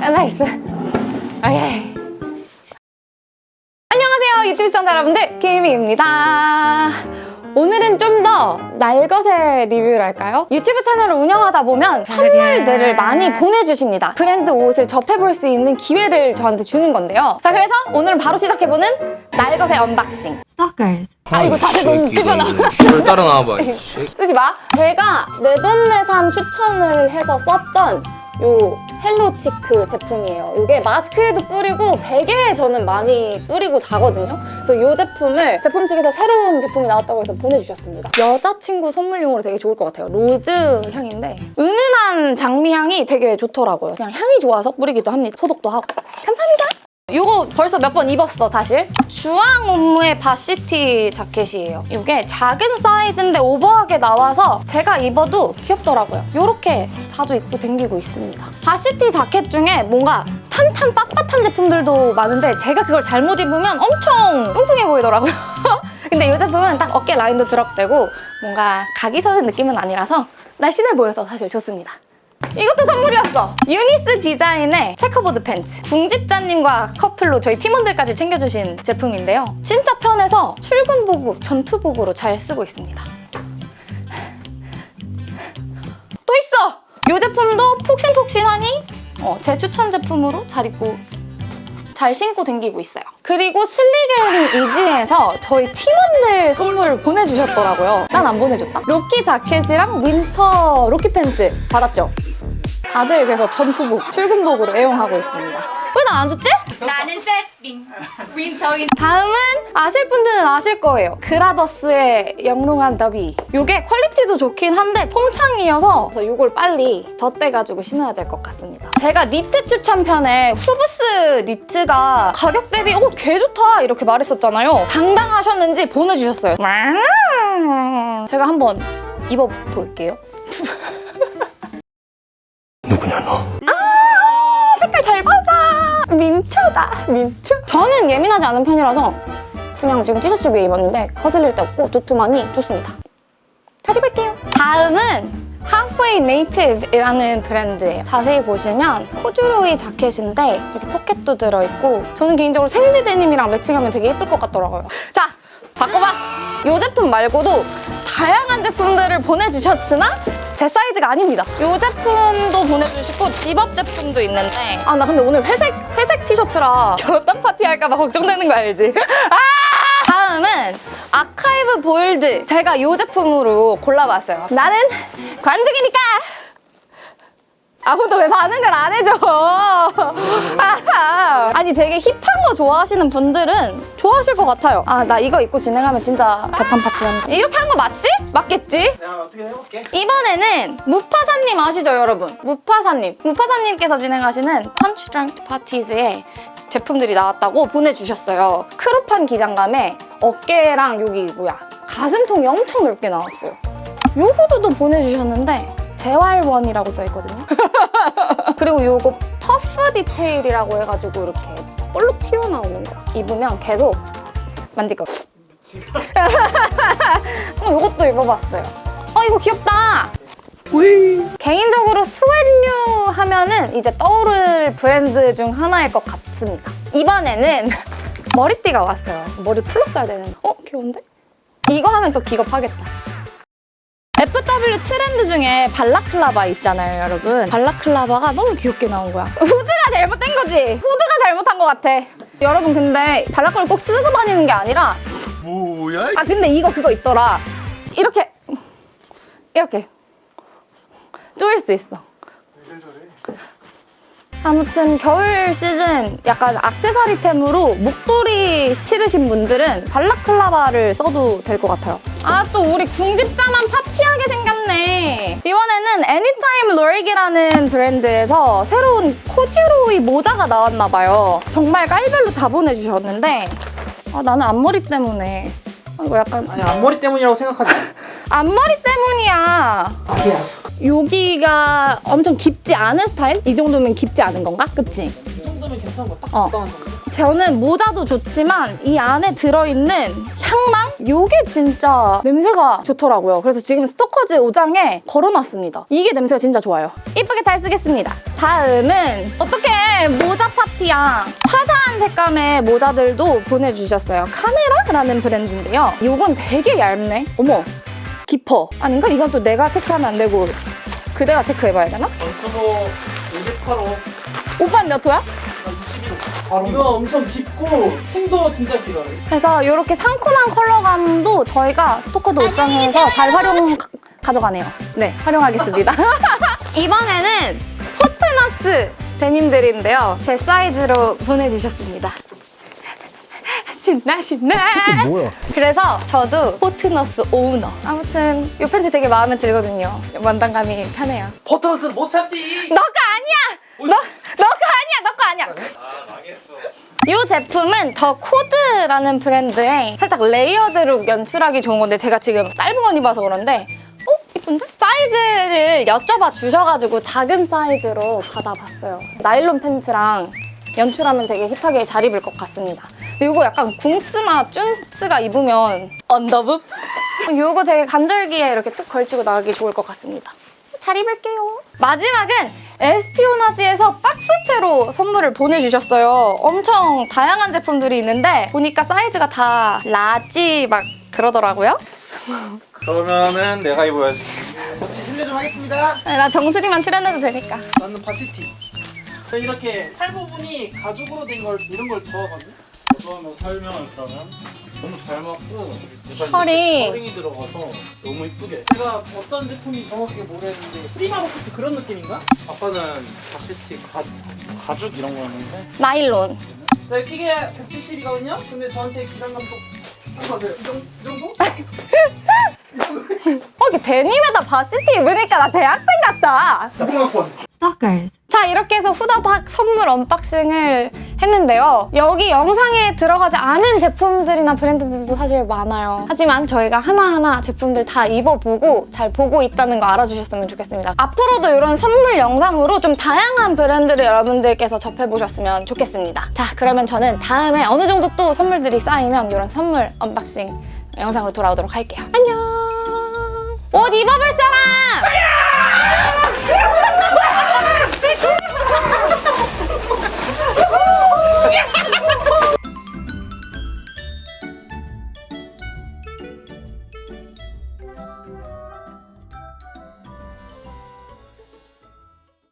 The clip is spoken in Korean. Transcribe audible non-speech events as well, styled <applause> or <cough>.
아, nice. 오케이. 안녕하세요 유튜브 시청자 여러분들 김희입니다. 오늘은 좀 더 날것의 리뷰를 할까요? 유튜브 채널을 운영하다 보면 선물들을 많이 보내주십니다. 브랜드 옷을 접해볼 수 있는 기회를 저한테 주는 건데요. 자 그래서 오늘은 바로 시작해보는 날것의 unboxing. Stalkers. 아 이거 다들 너무 뜨거워. 널 따라 나와봐. 쓰지 마. 제가 내 돈 내산 추천을 해서 썼던 요 헬로치크 제품이에요. 이게 마스크에도 뿌리고 베개에 저는 많이 뿌리고 자거든요. 그래서 이 제품을 제품 측에서 새로운 제품이 나왔다고 해서 보내주셨습니다. 여자친구 선물용으로 되게 좋을 것 같아요. 로즈 향인데 은은한 장미 향이 되게 좋더라고요. 그냥 향이 좋아서 뿌리기도 합니다. 소독도 하고. 감사합니다. 이거 벌써 몇 번 입었어 사실? 주앙 옴므의 varsity 자켓이에요. 이게 작은 사이즈인데 오버하게 나와서 제가 입어도 귀엽더라고요. 이렇게 자주 입고 댕기고 있습니다. varsity 자켓 중에 뭔가 탄탄 빳빳한 제품들도 많은데 제가 그걸 잘못 입으면 엄청 뚱뚱해 보이더라고요. <laughs> 근데 이 제품은 딱 어깨 라인도 drop되고 뭔가 각이 서는 느낌은 아니라서 날씬해 보여서 사실 좋습니다 이것도 선물이었어! 유니스 디자인의 checkerboard 팬츠. 궁집자님과 커플로 저희 팀원들까지 챙겨주신 제품인데요. 진짜 편해서 출근복으로, 전투복으로 잘 쓰고 있습니다. 또 있어! 이 제품도 폭신폭신하니 어, 제 추천 제품으로 잘 입고 잘 신고 댕기고 있어요. 그리고 슬리겐 이지에서 저희 팀원들 선물을 보내주셨더라고요. 난 안 보내줬다. 로키 자켓이랑 윈터 로키 팬츠 받았죠? 다들 그래서 전투복, 출근복으로 애용하고 있습니다. 왜난안 줬지? 나는 세핑. 윈터 윈. 다음은 아실 분들은 아실 거예요. 그라더스의 영롱한 더비. 이게 퀄리티도 좋긴 한데 통창이어서 그래서 이걸 빨리 덧대가지고 신어야 될 것 같습니다. 제가 니트 추천 편에 후브스 니트가 가격 대비 어, 개 좋다 이렇게 말했었잖아요. 당당하셨는지 보내주셨어요. 제가 한번 입어볼게요. 민초다, 민초. 저는 예민하지 않은 편이라서 그냥 지금 티셔츠 위에 입었는데 거슬릴 데 없고 두툼하니 좋습니다. 잘 입을게요. 다음은 Halfway Native이라는 브랜드예요. 자세히 보시면 코듀로이 자켓인데 이렇게 포켓도 들어있고 저는 개인적으로 생지 데님이랑 매칭하면 되게 예쁠 것 같더라고요. 자, 바꿔봐! 이 제품 말고도 다양한 제품들을 보내주셨으나 제 사이즈가 아닙니다. 이 제품도 보내주시고 집업 제품도 있는데 아 나 근데 오늘 회색 회색 티셔츠라 겨땀 파티 할까 봐 걱정되는 거 알지? <laughs> 아! 다음은 아카이브 볼드 제가 이 제품으로 골라봤어요. 나는 관종이니까 아무도 왜 반응을 안 해줘? 아하. 아니 되게 힙한 거 좋아하시는 분들은 좋아하실 것 같아요. 아 나 이거 입고 진행하면 진짜 배탄 파티 한다. 이렇게 한 거 맞지? 맞겠지? 내가 어떻게 해볼게. 이번에는 무파사님 아시죠 여러분? 무파사님 무파사님께서 진행하시는 펀치 드렁크 파티즈의 제품들이 나왔다고 보내주셨어요 크롭한 기장감에 어깨랑 여기 뭐야 가슴통이 엄청 넓게 나왔어요 요 후드도 보내주셨는데 재활원이라고 써있거든요 그리고 요거 puff 디테일이라고 해가지고 이렇게 볼록 튀어나오는 거 입으면 계속 만질 거 어, 이것도 입어봤어요. 어, 이거 귀엽다. 개인적으로 sweat류 하면은 이제 떠오를 브랜드 중 하나일 것 같습니다. 이번에는 <laughs> 머리띠가 왔어요. 머리 풀었어야 되는데. 어, 귀여운데? 이거 하면 더 기겁하겠다. FW 트렌드 중에 발라클라바 있잖아요, 여러분. 발라클라바가 너무 귀엽게 나온 거야. <laughs> 후드가 잘못된 거지? 후드가 잘못한 것 같아. 여러분, 근데 발라클라바 꼭 쓰고 다니는 게 아니라 뭐야? 아 근데 이거 그거 있더라 이렇게 이렇게 조일 수 있어 아무튼 겨울 시즌 약간 액세서리템으로 목도리 치르신 분들은 발라클라바를 써도 될 것 같아요 아 또 우리 궁집자만 생겼 네 이번에는 애니타임 로릭이라는 브랜드에서 새로운 코듀로이 모자가 나왔나 봐요 정말 깔별로 다 보내주셨는데 아, 나는 앞머리 때문에 아, 이거 약간 아니 앞머리 때문이라고 생각하지 마. <laughs> 앞머리 때문이야 아니야. 여기가 엄청 깊지 않은 스타일? 이 정도면 깊지 않은 건가? 그치? 이 정도면 괜찮은 거딱 어. 적당한 정도. 저는 모자도 좋지만 이 안에 들어있는 향랑? 이게 진짜 냄새가 좋더라고요. 그래서 지금 스토커즈 옷장에 걸어놨습니다. 이게 냄새가 진짜 좋아요. 이쁘게 잘 쓰겠습니다. 다음은! 이번에 모자 파티야 화사한 색감의 모자들도 보내주셨어요. 카네라라는 브랜드인데요. 이건 되게 얇네. 어머, 깊어. 아닌가? 이건 또 내가 체크하면 안 되고 그대가 체크해봐야 되나? 전투도 58호 오빠는 몇 호야? 61호 이거 엄청 깊고 층도 진짜 길어요 그래서 이렇게 상큼한 컬러감도 저희가 스토커도 옷장에서 잘 활용 가- 가져가네요. 네, 활용하겠습니다. <laughs> 이번에는 포트너스 데님들인데요. 제 사이즈로 보내주셨습니다. <laughs> 신나 신나. 뭐야? 그래서 저도 포트너스 오우너. 아무튼 이 팬츠 되게 마음에 들거든요. 완당감이 편해요. 포트너스는 못 참지 너가 아니야. 너 너가 아니야. 너가 아니야. 아 망했어 이 제품은 더 코드라는 브랜드의 살짝 레이어드로 연출하기 좋은 건데 제가 지금 짧은 건 입어서 그런데 어? 이쁜데? 사이즈를 여쭤봐 주셔가지고 작은 사이즈로 받아봤어요. 나일론 팬츠랑 연출하면 되게 힙하게 잘 입을 것 같습니다. 이거 약간 궁스마 쭌스가 입으면 언더북? 이거 되게 간절기에 이렇게 뚝 걸치고 나가기 좋을 것 같습니다. 잘 입을게요. 마지막은 에스피오나지에서 박스채로 선물을 보내주셨어요. 엄청 다양한 제품들이 있는데 보니까 사이즈가 다 라지 막 그러더라고요. 그러면은 내가 입어야지 잠시 실례 좀 하겠습니다 나 정수리만 출연해도 되니까. 나는 varsity 저 이렇게 팔 부분이 가죽으로 된 걸 이런 걸 좋아하거든 요 좋아하면 살면 일단은 너무 잘 맞고. 이렇게 펄링이 들어가서 너무 이쁘게 제가 어떤 제품이 정확하게 모르겠는데 프리마 로켓 그런 느낌인가? 아빠는 바시티 가, 가죽 이런 거였는데 나일론. 제 키게 170이거든요? 근데 저한테 기장 감독 한거 같아요 이 정도? <laughs> 이 정도? 어, 이렇게 데님에다 바시티 입으니까 나 대학생 같다. 무궁화권 자 이렇게 해서 후다닥 선물 언박싱을 했는데요. 여기 영상에 들어가지 않은 제품들이나 브랜드들도 사실 많아요. 하지만 저희가 하나하나 제품들 다 입어보고 잘 보고 있다는 거 알아주셨으면 좋겠습니다. 앞으로도 이런 선물 영상으로 좀 다양한 브랜드를 여러분들께서 접해보셨으면 좋겠습니다. 자 그러면 저는 다음에 어느 정도 또 선물들이 쌓이면 이런 선물 unboxing 영상으로 돌아오도록 할게요. 안녕! 옷 입어볼 사람!